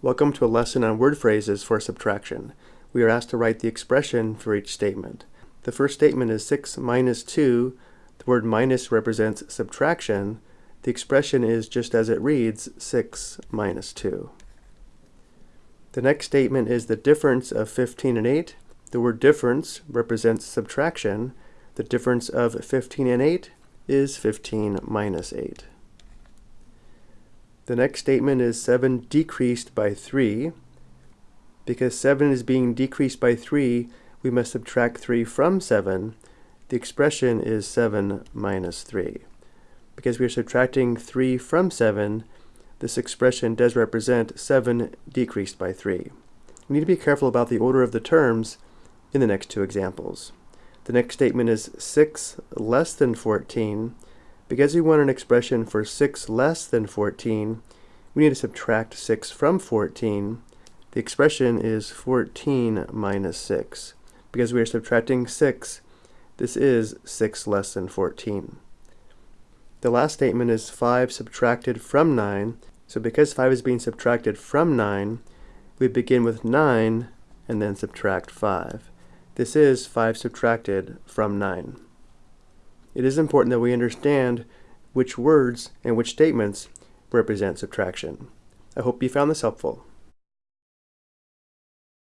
Welcome to a lesson on word phrases for subtraction. We are asked to write the expression for each statement. The first statement is 6 minus 2. The word minus represents subtraction. The expression is just as it reads, 6 minus 2. The next statement is the difference of 15 and 8. The word difference represents subtraction. The difference of 15 and 8 is 15 minus 8. The next statement is 7 decreased by 3. Because 7 is being decreased by 3, we must subtract 3 from 7. The expression is 7 minus 3. Because we are subtracting 3 from 7, this expression does represent 7 decreased by 3. We need to be careful about the order of the terms in the next two examples. The next statement is 6 less than 14. Because we want an expression for 6 less than 14, we need to subtract 6 from 14. The expression is 14 minus 6. Because we are subtracting 6, this is 6 less than 14. The last statement is 5 subtracted from 9. So because 5 is being subtracted from 9, we begin with 9 and then subtract 5. This is 5 subtracted from 9 it is important that we understand which words and which statements represent subtraction. I hope you found this helpful.